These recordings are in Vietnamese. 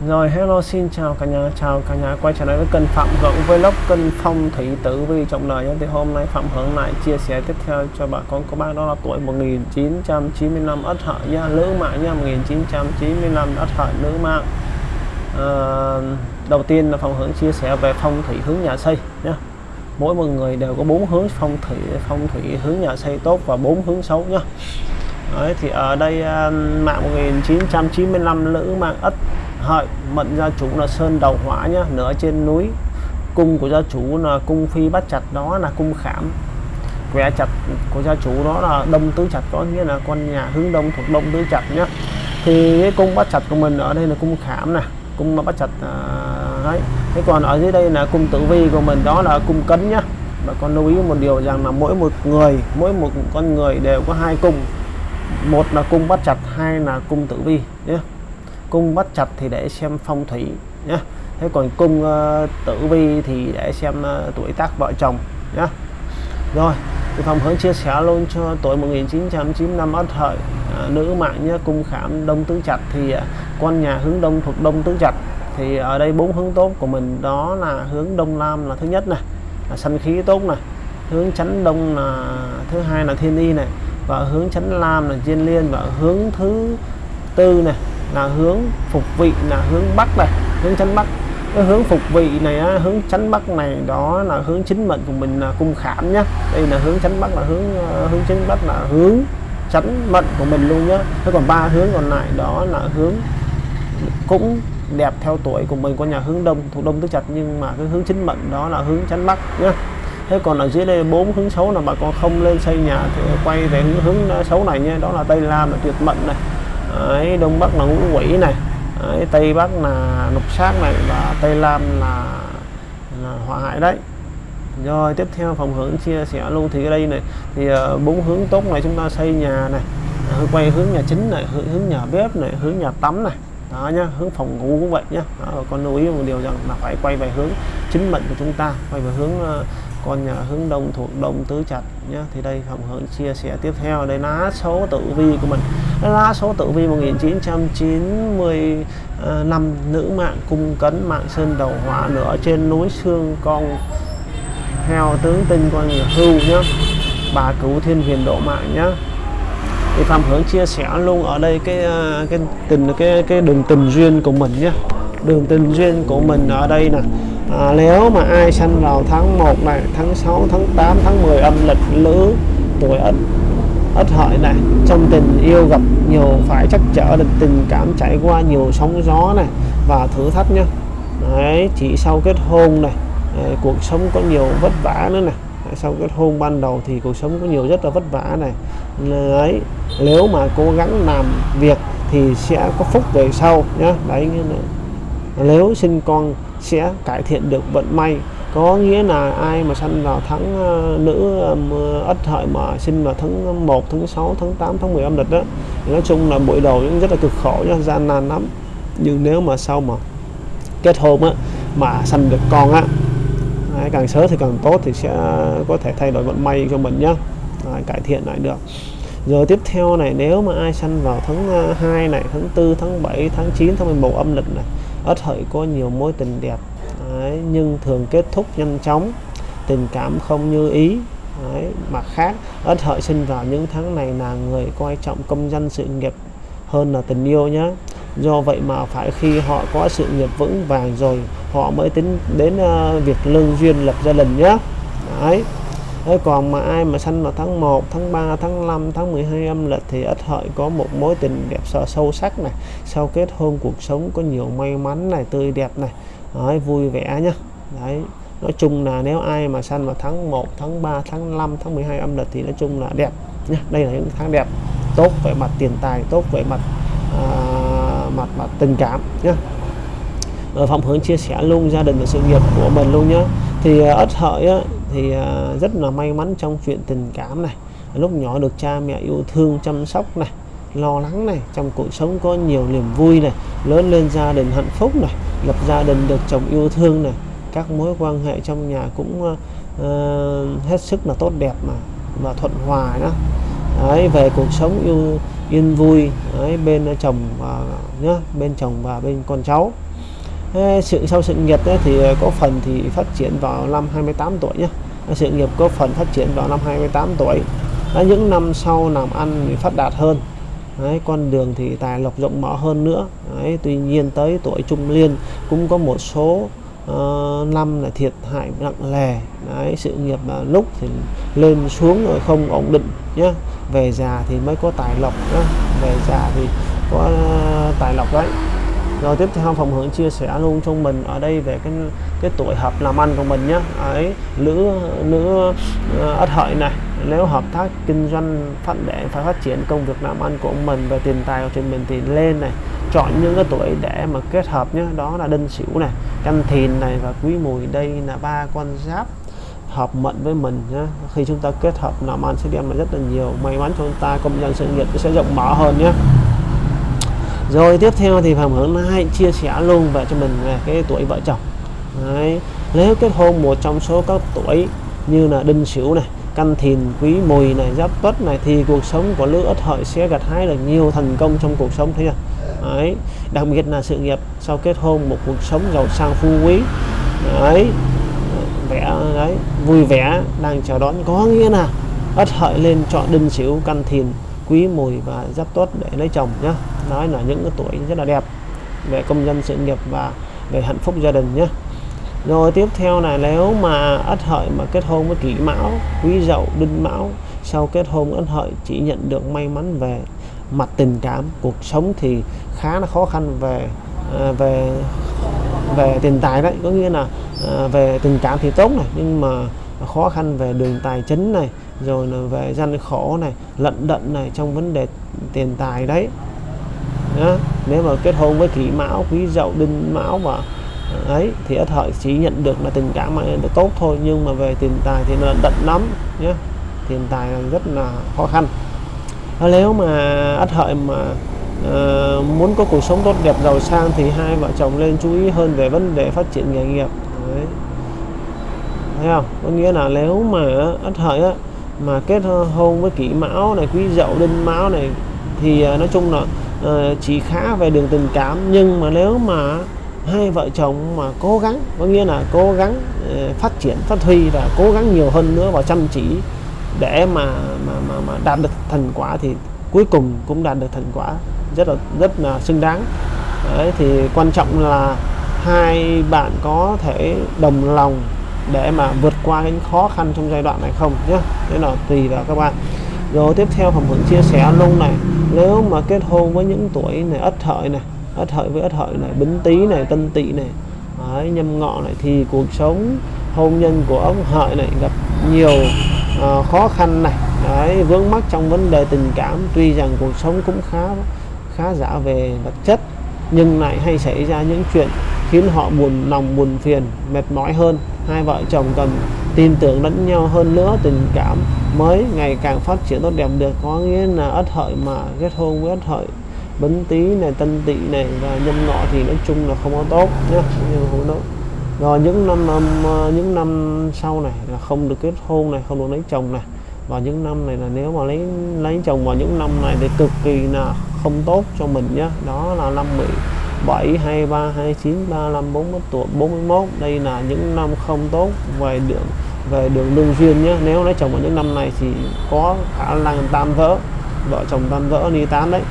Rồi hello xin chào cả nhà chào cả nhà. Quay trở lại với kênh Phạm Hưởng Vlog kênh phong thủy tử vi trọng đời nhé. Thì hôm nay Phạm Hưởng lại chia sẻ tiếp theo cho bà con cô bác đó là tuổi 1995 Ất Hợi nha. Nữ mạng nha 1995 Ất Hợi nữ mạng. À, đầu tiên là Phạm Hưởng chia sẻ về phong thủy hướng nhà xây nhé. Mỗi một người đều có bốn hướng phong thủy phong thủy hướng nhà xây tốt và bốn hướng xấu nhé. Đấy, thì ở đây ờ, mạng 1995 nữ mạng ất hợi mệnh gia chủ là sơn đầu hỏa nhá nửa trên núi. Cung của gia chủ là cung phi bắt chặt đó là cung khảm. Quẻ chặt của gia chủ đó là đông tứ chặt có nghĩa là con nhà hướng đông thuộc đông tứ chặt nhá. Thì cái cung bắt chặt của mình ở đây là cung khảm nè cung mà bắt chặt à, đấy. Thế còn ở dưới đây là cung tử vi của mình đó là cung cấn nhá. Và con lưu ý một điều rằng là mỗi một người mỗi một con người đều có hai cung. Một là cung bắt chặt hai là cung tử vi nhé cung bắt chặt thì để xem phong thủy nhé thế còn cung uh, tử vi thì để xem uh, tuổi tác vợ chồng nhé rồi thì phòng hướng chia sẻ luôn cho tuổi 1995 ất hợi uh, nữ mạng nhé cung khảm đông tứ chặt thì ờ, uh, con nhà hướng đông thuộc đông tứ chặt thì ở đây bốn hướng tốt của mình đó là hướng đông nam là thứ nhất này là sanh khí tốt này hướng chánh đông là thứ hai là thiên y này và hướng chánh lam là diên liên và hướng thứ tư này là hướng phục vị là hướng bắc này hướng chánh bắc. Cái hướng phục vị này á, hướng chánh bắc này đó là hướng chính mệnh của mình là cung khảm nhá. Đây là hướng chánh bắc là hướng ờ, hướng chính bắc là hướng chánh mệnh của mình luôn nhá. Thế còn ba hướng còn lại đó là hướng cũng đẹp theo tuổi của mình có nhà hướng đông thuộc đông tứ chặt nhưng mà cái hướng chính mệnh đó là hướng chánh bắc nhá. Thế còn ở dưới đây bốn hướng xấu là bà con không lên xây nhà thì quay về hướng hướng xấu này nhé đó là tây lam là tuyệt mệnh này. Đấy, đông bắc là ngũ quỷ này. Đấy, tây bắc là lục sát này và tây nam là, là họa hại đấy. Rồi tiếp theo phòng hướng chia sẻ luôn. Thì ở đây này thì ờ, bốn uh, hướng tốt này chúng ta xây nhà này. Ờ, quay hướng nhà chính này hướng, hướng nhà bếp này hướng nhà tắm này. Đó nhá hướng phòng ngủ cũng vậy nhá. Đó, con lưu ý một điều rằng là phải quay về hướng chính mệnh của chúng ta quay về hướng uh, con nhà hướng đông thuộc đông tứ chặt nhé thì đây phòng hướng chia sẻ tiếp theo. Đây lá số tử vi của mình. Lá số tử vi 1995 nữ mạng cung cấn mạng sơn đầu hỏa nữa trên núi xương con heo tướng tinh con người hưu nhá, bà cứu thiên huyền độ mạng nhá. Thì phạm hướng chia sẻ luôn ở đây cái à, cái tình, cái cái đường tình duyên của mình nhé đường tình duyên của mình ở đây nè à, nếu mà ai sanh vào tháng 1 này tháng 6 tháng 8 tháng 10 âm lịch lữ tuổi ất ất hợi này trong tình yêu gặp nhiều phải chắc trở được tình cảm trải qua nhiều sóng gió này và thử thách nhá. Đấy chỉ sau kết hôn này đấy, cuộc sống có nhiều vất vả nữa này. Sau kết hôn ban đầu thì cuộc sống có nhiều rất là vất vả này. Đấy nếu mà cố gắng làm việc thì sẽ có phúc về sau nhá. Đấy nếu sinh con sẽ cải thiện được vận may có nghĩa là ai mà sinh vào tháng ờ, nữ ờ, um, ất hợi mà sinh vào tháng 1 tháng 6 tháng 8 tháng 10 âm lịch đó thì nói chung là buổi đầu rất là cực khổ nha gian nan lắm. Nhưng nếu mà sau mà kết hôn á mà sinh được con á càng sớm thì càng tốt thì sẽ có thể thay đổi vận may cho mình nhá. À, cải thiện lại được. Rồi tiếp theo này nếu mà ai sanh vào tháng ờ, 2 này tháng 4 tháng 7 tháng 9 tháng 11 âm lịch này ất hợi có nhiều mối tình đẹp. Đấy, nhưng thường kết thúc nhanh chóng tình cảm không như ý. Đấy, mặt khác ất hợi sinh vào những tháng này là người coi trọng công danh sự nghiệp hơn là tình yêu nhé do vậy mà phải khi họ có sự nghiệp vững vàng rồi họ mới tính đến uh, việc lương duyên lập gia đình nhé Đấy. Thế còn mà ai mà sanh vào tháng 1, tháng 3, tháng 5, tháng 12 âm lịch thì ít hợi có một mối tình đẹp sợ sâu sắc này. Sau kết hôn cuộc sống có nhiều may mắn này, tươi đẹp này, Đấy, vui vẻ nhá. Đấy. Nói chung là nếu ai mà sanh vào tháng 1, tháng 3, tháng 5, tháng 12 âm lịch thì nói chung là đẹp nhá. Đây là những tháng đẹp, tốt về mặt tiền tài, tốt về mặt à, mặt mặt tình cảm nhá. Ở Phạm Hướng chia sẻ luôn gia đình và sự nghiệp của mình luôn nhá. Thì à, ất hợi á, thì à, rất là may mắn trong chuyện tình cảm này. Lúc nhỏ được cha mẹ yêu thương chăm sóc này lo lắng này trong cuộc sống có nhiều niềm vui này lớn lên gia đình hạnh phúc này lập gia đình được chồng yêu thương này các mối quan hệ trong nhà cũng uh, hết sức là tốt đẹp mà và thuận hòa đó. Đấy, về cuộc sống yêu yên vui đấy, bên chồng và nhá bên chồng và bên con cháu. Sự sau sự nghiệp ấy, thì à, có phần thì phát triển vào năm 28 tuổi nhé sự nghiệp có phần phát triển vào năm 28 tuổi Đấy, những năm sau làm ăn thì phát đạt hơn. Đấy, con đường thì tài lộc rộng mở hơn nữa. Đấy, tuy nhiên tới tuổi trung liên cũng có một số uh, năm là thiệt hại nặng nề Đấy, sự nghiệp là lúc thì lên xuống rồi không ổn định nhé về già thì mới có tài lộc nhá. về già thì có uh, tài lộc đấy. Rồi tiếp theo phòng hướng chia sẻ luôn cho mình ở đây về cái cái tuổi hợp làm ăn của mình nhé ấy nữ nữ uh, ất hợi này nếu hợp tác kinh doanh phát để phải phát triển công việc làm ăn của mình và tiền tài của trên mình thì lên này chọn những cái tuổi để mà kết hợp nhé đó là đinh sửu này canh thìn này và quý mùi đây là ba con giáp hợp mệnh với mình nhé. khi chúng ta kết hợp làm ăn sẽ đem lại rất là nhiều may mắn cho chúng ta công nhân sự nghiệp sẽ rộng mở hơn nhé rồi tiếp theo thì phạm hướng hai chia sẻ luôn về cho mình về cái tuổi vợ chồng. Đấy. nếu kết hôn một trong số các tuổi như là đinh sửu này, canh thìn, quý mùi này, giáp tuất này, thì cuộc sống của lứa ất hợi sẽ gặt hái được nhiều thành công trong cuộc sống, thấy chưa? Đấy. Đặc biệt là sự nghiệp sau kết hôn, một cuộc sống giàu sang phú quý. Đấy. Vẻ, đấy, vui vẻ đang chào đón. Có nghĩa là ất hợi lên chọn đinh sửu, canh thìn, quý mùi và giáp tuất để lấy chồng nhá. Nói là những cái tuổi rất là đẹp về công dân sự nghiệp và về hạnh phúc gia đình nhé rồi tiếp theo là nếu mà ất hợi mà kết hôn với kỷ mão quý dậu đinh mão sau kết hôn ất hợi chỉ nhận được may mắn về mặt tình cảm cuộc sống thì khá là khó khăn về à, về về tiền tài đấy có nghĩa là à, về tình cảm thì tốt này nhưng mà khó khăn về đường tài chính này rồi là về gian khổ này lận đận này trong vấn đề tiền tài đấy Đó. nếu mà kết hôn với kỷ mão quý dậu đinh mão và ấy thì ất hợi chỉ nhận được là tình cảm mà tốt thôi nhưng mà về tiền tài thì là đận lắm nhé tiền tài là rất là khó khăn. Nếu mà ất hợi mà uh, muốn có cuộc sống tốt đẹp giàu sang thì hai vợ chồng lên chú ý hơn về vấn đề phát triển nghề nghiệp. Đấy. thấy không? Có nghĩa là nếu mà ất hợi á, mà kết hôn với kỷ mão này quý dậu đinh mão này thì uh, nói chung là uh, chỉ khá về đường tình cảm. Nhưng mà nếu mà hai vợ chồng mà cố gắng có nghĩa là cố gắng ờ, phát triển phát huy và cố gắng nhiều hơn nữa và chăm chỉ để mà mà mà, mà đạt được thành quả thì cuối cùng cũng đạt được thành quả rất là rất là xứng đáng. Đấy, thì quan trọng là hai bạn có thể đồng lòng để mà vượt qua những khó khăn trong giai đoạn này không nhé thế là tùy vào các bạn. Rồi tiếp theo phòng hưởng chia sẻ luôn này. Nếu mà kết hôn với những tuổi này ất hợi này ất hợi với ất hợi này bính tý này tân tỵ này. Đấy, nhâm ngọ này thì cuộc sống hôn nhân của ông hợi này gặp nhiều uh, khó khăn này. Đấy, vướng mắc trong vấn đề tình cảm tuy rằng cuộc sống cũng khá khá giả về vật chất nhưng lại hay xảy ra những chuyện khiến họ buồn lòng buồn phiền mệt mỏi hơn. Hai vợ chồng cần tin tưởng lẫn nhau hơn nữa tình cảm mới ngày càng phát triển tốt đẹp được. Có nghĩa là ất hợi mà kết hôn với ất hợi bấn tý này, tân tỵ này và nhâm ngọ thì nói chung là không có tốt nhé không tốt. Rồi những năm ờ, những năm sau này là không được kết hôn này, không được lấy chồng này. Và những năm này là nếu mà lấy lấy chồng vào những năm này thì cực kỳ là không tốt cho mình nhé đó là năm 17 23 29 35 41 tuổi 41 đây là những năm không tốt về đường về đường lương duyên nhé nếu lấy chồng vào những năm này thì có khả năng tan vỡ, vợ chồng tan vỡ đi tán đấy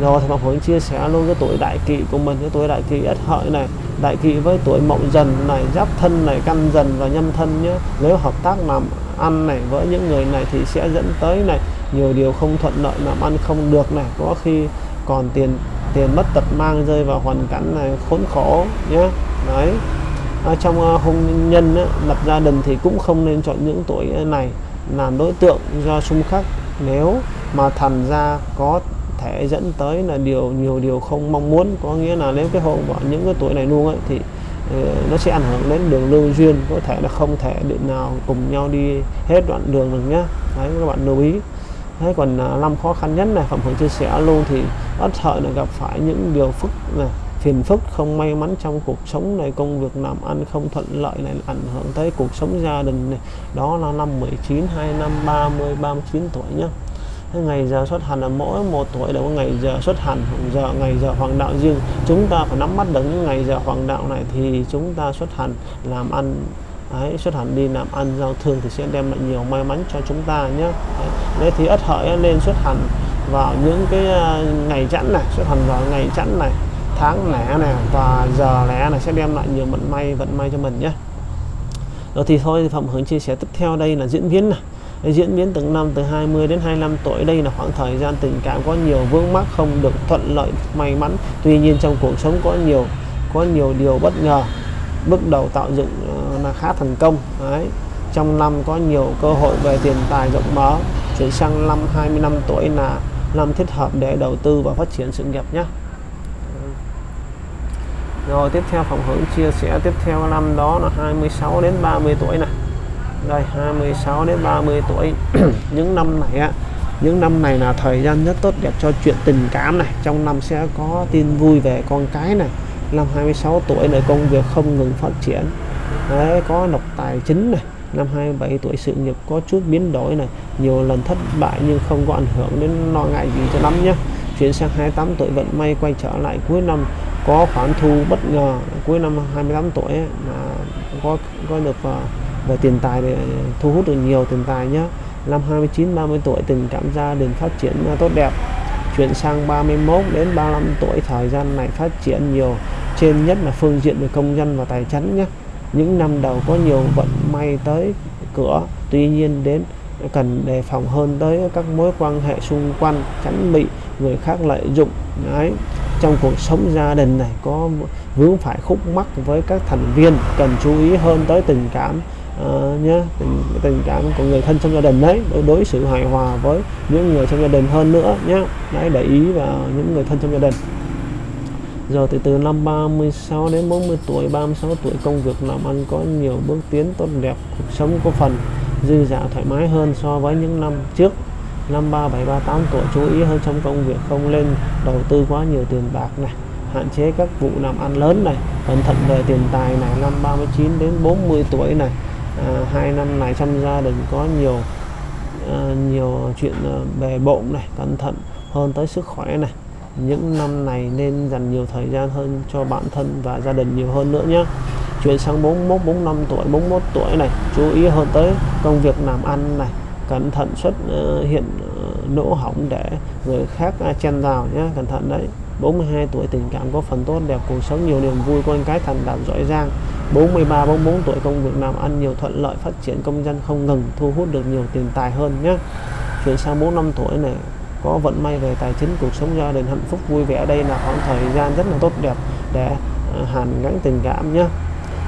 rồi thì Ngọc hướng chia sẻ luôn cái tuổi đại kỵ của mình cái tuổi đại kỵ ất hợi này đại kỵ với tuổi mậu dần này giáp thân này căn dần và nhâm thân nhé. Nếu hợp tác làm ăn này với những người này thì sẽ dẫn tới này nhiều điều không thuận lợi làm ăn không được này. Có khi còn tiền tiền mất tật mang rơi vào hoàn cảnh này khốn khổ nhé. Đấy. À, trong uh, hôn nhân á, lập gia đình thì cũng không nên chọn những tuổi này làm đối tượng do xung khắc. Nếu mà thành ra có thể dẫn tới là điều nhiều điều không mong muốn. Có nghĩa là nếu cái hộ vào những cái tuổi này luôn ấy, thì ờ, nó sẽ ảnh hưởng đến đường lương duyên, có thể là không thể định nào cùng nhau đi hết đoạn đường được nhá. Đấy, các bạn lưu ý. Thế còn à, năm khó khăn nhất này phẩm hưởng chia sẻ luôn thì ất hợi là gặp phải những điều phức này phiền phức, không may mắn trong cuộc sống này, công việc làm ăn không thuận lợi này, ảnh hưởng tới cuộc sống gia đình này. Đó là năm 19 2 năm 30 39 tuổi nhá cái ngày giờ xuất hành là mỗi một tuổi đều có ngày giờ xuất hành giờ ngày giờ hoàng đạo riêng. Chúng ta phải nắm bắt được những ngày giờ hoàng đạo này thì chúng ta xuất hành làm ăn Đấy, xuất hành đi làm ăn giao thương thì sẽ đem lại nhiều may mắn cho chúng ta nhé. Đấy, thì ất hợi nên xuất hành vào những cái à, ngày chẵn này xuất hành vào ngày chẵn này tháng lẻ này và giờ lẻ này sẽ đem lại nhiều vận may vận may cho mình nhé. Rồi thì thôi Phạm Hướng chia sẻ tiếp theo đây là diễn biến này diễn biến từng năm từ 20 đến 25 tuổi, đây là khoảng thời gian tình cảm có nhiều vướng mắc không được thuận lợi may mắn. Tuy nhiên trong cuộc sống có nhiều có nhiều điều bất ngờ, bước đầu tạo dựng ờ, là khá thành công. Đấy, trong năm có nhiều cơ hội về tiền tài rộng mở, chuyển sang năm 25 tuổi là năm thích hợp để đầu tư và phát triển sự nghiệp nhé rồi tiếp theo phòng hướng chia sẻ tiếp theo, năm đó là 26 đến 30 tuổi này đây 26 đến 30 tuổi. Những năm này á những năm này là thời gian rất tốt đẹp cho chuyện tình cảm này. Trong năm sẽ có tin vui về con cái này. Năm 26 tuổi này công việc không ngừng phát triển. Đấy, có độc tài chính này. Năm 27 tuổi sự nghiệp có chút biến đổi này. Nhiều lần thất bại nhưng không có ảnh hưởng đến lo ngại gì cho lắm nhé chuyển sang 28 tuổi vận may quay trở lại cuối năm. Có khoản thu bất ngờ. Cuối năm 28 tuổi là có có được à, và tiền tài để thu hút được nhiều tiền tài nhé năm 29 30 tuổi, tình cảm gia đình phát triển à, tốt đẹp. Chuyển sang 31 đến 35 tuổi, thời gian này phát triển nhiều. Trên nhất là phương diện về công dân và tài chính nhé những năm đầu có nhiều vận may tới cửa, tuy nhiên đến cần đề phòng hơn tới các mối quan hệ xung quanh tránh bị, người khác lợi dụng, đấy. Trong cuộc sống gia đình này có vướng phải khúc mắc với các thành viên cần chú ý hơn tới tình cảm Ờ, uh, nhé tình, tình cảm của người thân trong gia đình đấy đối đối xử hài hòa với những người trong gia đình hơn nữa nhé đấy để ý vào những người thân trong gia đình. Giờ từ từ năm 36 đến 40 tuổi 36 tuổi công việc làm ăn có nhiều bước tiến tốt đẹp cuộc sống có phần dư dả thoải mái hơn so với những năm trước. Năm 37 38 tuổi chú ý hơn trong công việc không lên đầu tư quá nhiều tiền bạc này hạn chế các vụ làm ăn lớn này cẩn thận về tiền tài này. Năm 39 đến 40 tuổi này à, hai năm này trong gia đình có nhiều à, nhiều chuyện à, bề bộn này cẩn thận hơn tới sức khỏe này. Những năm này nên dành nhiều thời gian hơn cho bản thân và gia đình nhiều hơn nữa nhé chuyển sang 41 45 tuổi 41 tuổi này chú ý hơn tới công việc làm ăn này cẩn thận xuất uh, hiện uh, lỗ hỏng để người khác uh, chen vào nhé cẩn thận đấy. 42 tuổi tình cảm có phần tốt đẹp cuộc sống nhiều niềm vui con cái thành đạt giỏi giang. 43 44 tuổi công việc làm ăn nhiều thuận lợi, phát triển công dân không ngừng, thu hút được nhiều tiền tài hơn nhé chuyển sang 45 tuổi này, có vận may về tài chính, cuộc sống gia đình hạnh phúc, vui vẻ. Đây là khoảng thời gian rất là tốt đẹp để ờ, hàn gắn tình cảm nhé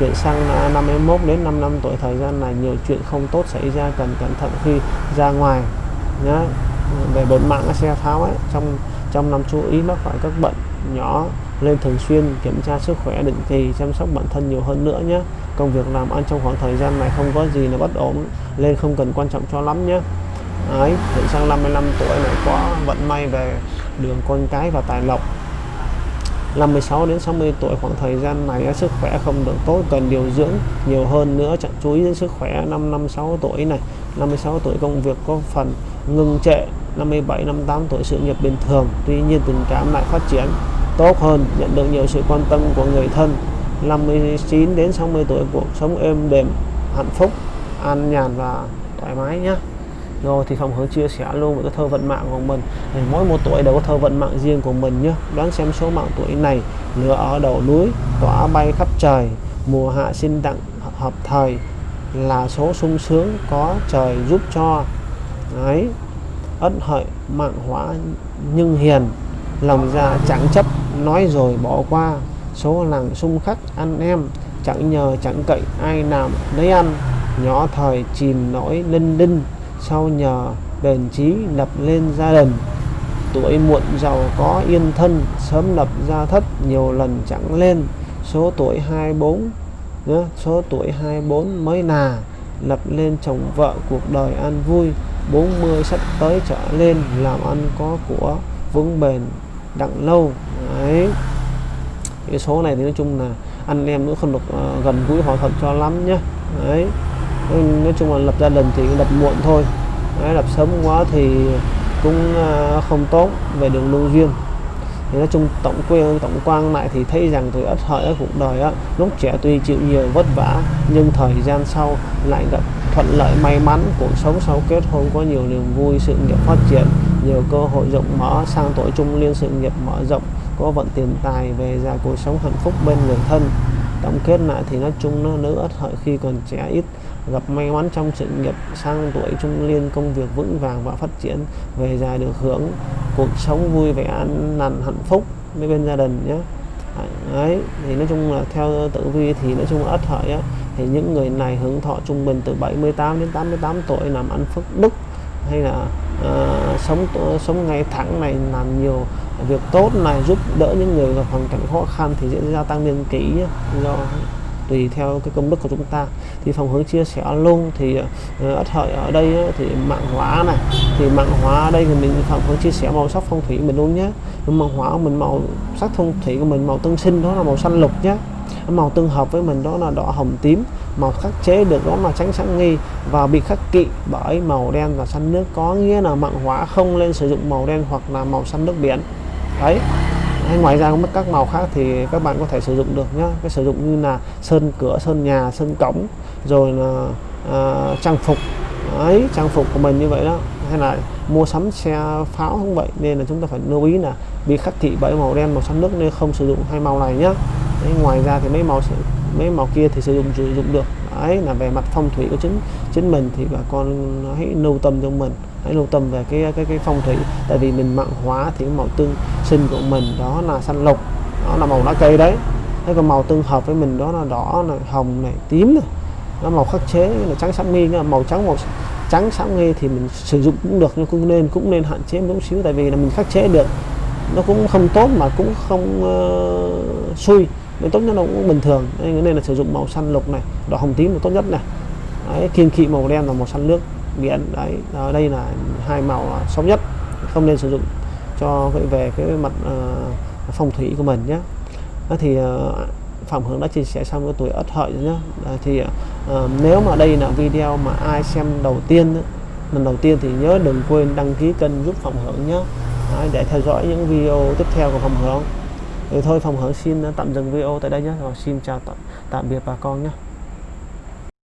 chuyển sang à, 51 đến 5 năm tuổi, thời gian này nhiều chuyện không tốt xảy ra, cần cẩn thận khi ra ngoài nhé về bột mạng, xe pháo ấy, trong trong năm chú ý mắc phải các bệnh nhỏ lên thường xuyên kiểm tra sức khỏe, định kỳ, chăm sóc bản thân nhiều hơn nữa nhé. Công việc làm ăn trong khoảng thời gian này không có gì là bất ổn lên không cần quan trọng cho lắm nhé. Ấy hiện sang 55 tuổi này có vận may về đường con cái và tài lộc. 56 đến 60 tuổi khoảng thời gian này sức khỏe không được tốt, cần điều dưỡng nhiều hơn nữa chẳng chú ý đến sức khỏe năm 56 tuổi này. 56 tuổi công việc có phần ngừng trệ 57 58 tuổi sự nghiệp bình thường, tuy nhiên tình cảm lại phát triển tốt hơn, nhận được nhiều sự quan tâm của người thân. 59 đến 60 tuổi, cuộc sống êm đềm, hạnh phúc, an nhàn và thoải mái nhé. Rồi thì phòng hướng chia sẻ luôn với cái thơ vận mạng của mình. Thì mỗi một tuổi đều có thơ vận mạng riêng của mình nhé. Đoán xem số mạng tuổi này, lửa ở đầu núi, tỏa bay khắp trời, mùa hạ sinh đặng, hợp thời, là số sung sướng có trời giúp cho. Ấy ất hợi, mạng hóa nhưng hiền lòng dạ chẳng chấp, nói rồi bỏ qua. Số làng sung khắc ăn em, chẳng nhờ, chẳng cậy ai làm lấy ăn. Nhỏ thời chìm nổi linh đinh, sau nhờ bền trí lập lên gia đình. Tuổi muộn giàu có yên thân, sớm lập gia thất nhiều lần chẳng lên. Số tuổi 24 nữa số tuổi 24 mới nà, lập lên chồng vợ cuộc đời an vui. 40 sắp tới trở lên, làm ăn có của vững bền đặng lâu. Đấy. Cái số này thì nói chung là anh em cũng không được uh, ờ, gần gũi họ thuận cho lắm nhé đấy. Nói chung là lập gia đình thì lập muộn thôi. Đấy, lập sớm quá thì cũng uh, không tốt về đường lưu duyên. Thì nói chung tổng quê tổng quan lại thì thấy rằng tuổi ất hợi ở cuộc đời á lúc trẻ tuy chịu nhiều vất vả nhưng thời gian sau lại gặp thuận lợi may mắn cuộc sống sau kết hôn có nhiều niềm vui sự nghiệp phát triển nhiều cơ hội rộng mở, sang tuổi trung niên sự nghiệp mở rộng, có vận tiền tài về già cuộc sống hạnh phúc bên người thân. Tổng kết lại thì nói chung nó nữ ất hợi khi còn trẻ ít, gặp may mắn trong sự nghiệp, sang tuổi trung niên công việc vững vàng và phát triển, về già được hưởng cuộc sống vui vẻ an lành hạnh phúc với bên gia đình nhé. Ấy thì nói chung là theo tử vi thì nói chung ất hợi á. Thì những người này hưởng thọ trung bình từ 78 đến 88 tuổi, làm ăn phước đức hay là uh, sống sống ngay thẳng này làm nhiều việc tốt này giúp đỡ những người gặp hoàn cảnh khó khăn thì sẽ gia tăng niên kỷ do tùy theo cái công đức của chúng ta. Thì phòng hướng chia sẻ luôn thì uh, ất hợi ở đây thì mạng hóa này thì mạng hóa ở đây thì mình phòng hướng chia sẻ màu sắc phong thủy mình luôn nhé. Mạng hóa mình màu sắc phong thủy của mình màu tương sinh đó là màu xanh lục nhé. Màu tương hợp với mình đó là đỏ hồng tím màu khắc chế được đó là tránh sáng nghi và bị khắc kỵ bởi màu đen và xanh nước. Có nghĩa là mạng hóa không nên sử dụng màu đen hoặc là màu xanh nước biển. Đấy. Hay ngoài ra cũng các màu khác thì các bạn có thể sử dụng được nhá. Cái sử dụng như là sơn cửa sơn nhà sơn cổng rồi là à, trang phục. Ấy trang phục của mình như vậy đó. Hay là mua sắm xe pháo không vậy. Nên là chúng ta phải lưu ý là bị khắc thị bởi màu đen màu xanh nước nên không sử dụng hai màu này nhá. Đấy, ngoài ra thì mấy màu mấy màu kia thì sử dụng sử dụng được. Ấy là về mặt phong thủy của chính chính mình thì bà con hãy lưu tâm trong mình hãy lưu tâm về cái cái cái phong thủy. Tại vì mình mạng hóa thì màu tương sinh của mình đó là xanh lục đó là màu lá cây đấy. Thế còn màu tương hợp với mình đó là đỏ này hồng này tím này nó màu khắc chế là trắng sáng nghi màu trắng màu trắng sáng nghi thì mình sử dụng cũng được nhưng cũng nên cũng nên hạn chế một xíu tại vì là mình khắc chế được. Nó cũng không tốt mà cũng không uh, xui nên tốt nhất nó cũng bình thường. Nên là sử dụng màu xanh lục này đỏ hồng tím là tốt nhất này. Đấy, kiên kỵ màu đen là màu xanh nước biển. Đấy ở đây là hai màu xấu nhất. Không nên sử dụng cho cái về cái mặt uh, phong thủy của mình nhé. Đó thì uh, Phạm Hướng đã chia sẻ xong cái tuổi ất hợi nhé. Thì uh, nếu mà đây là video mà ai xem đầu tiên lần đầu tiên thì nhớ đừng quên đăng ký kênh giúp Phạm Hướng nhé. Để theo dõi những video tiếp theo của Phạm Hướng thì thôi phòng Hướng xin tạm dừng video tại đây nhé. Và xin chào tạm tạm biệt bà con nhé.